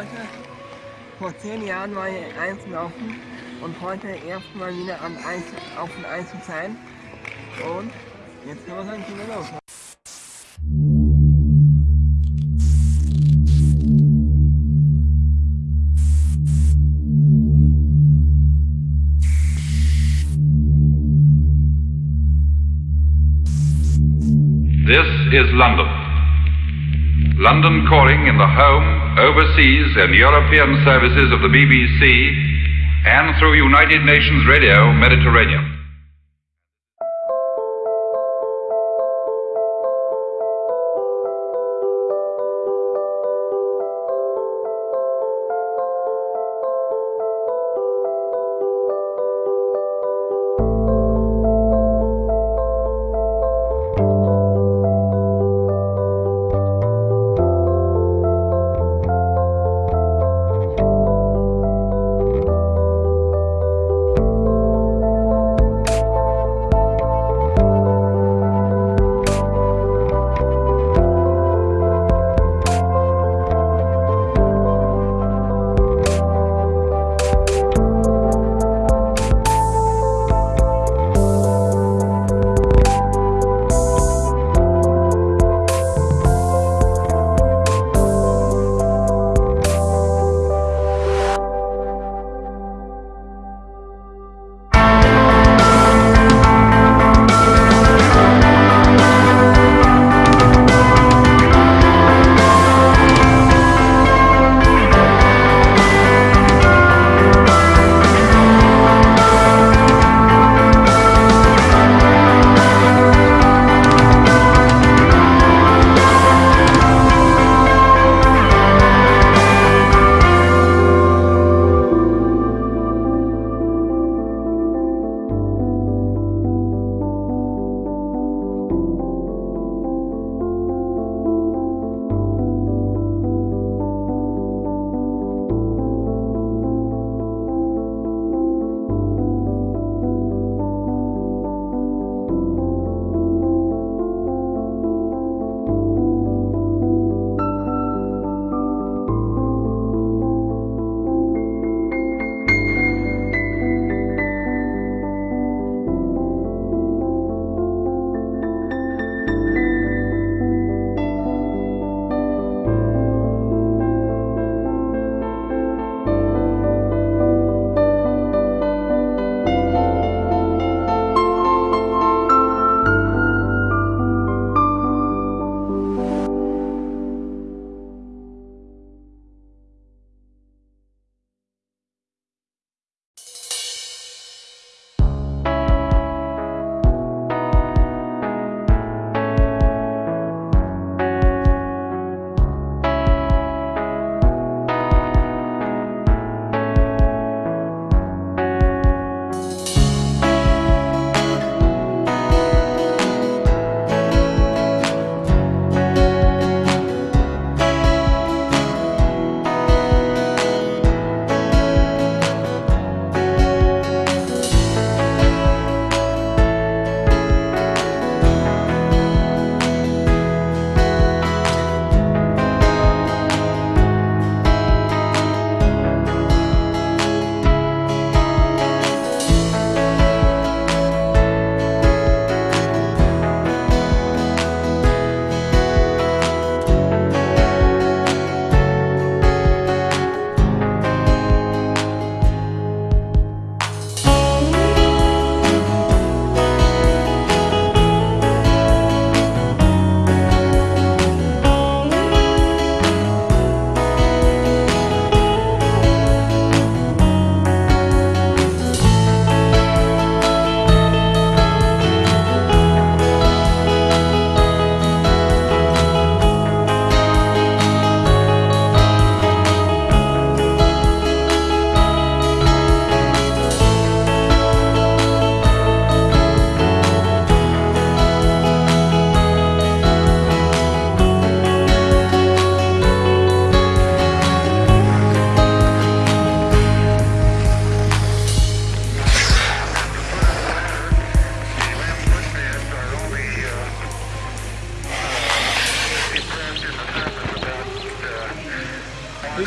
Leute, vor zehn Jahren war hier eins laufen und heute erstmal wieder am Eis, auf dem Eis zu sein. Und jetzt können wir sagen, gehen wir los. This is London. London calling in the home, overseas, and European services of the BBC and through United Nations Radio Mediterranean.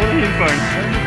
Ohne hinfallen.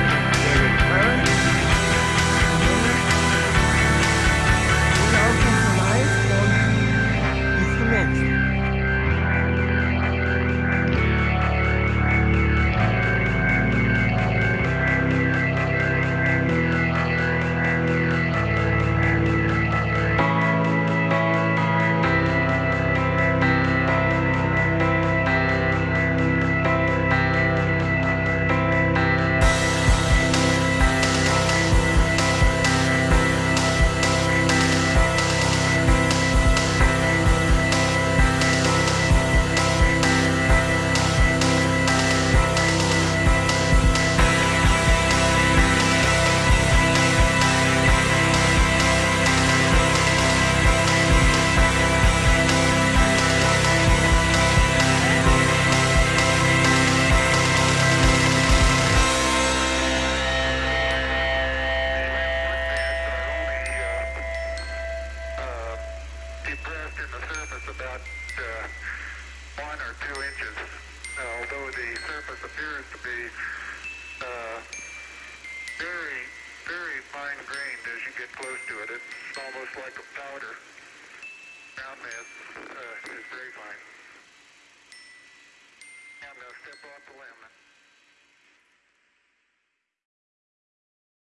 in the surface about uh, one or two inches, uh, although the surface appears to be uh, very, very fine-grained as you get close to it. It's almost like a powder. Ground mass uh, is very fine. I'm going to step off the LM.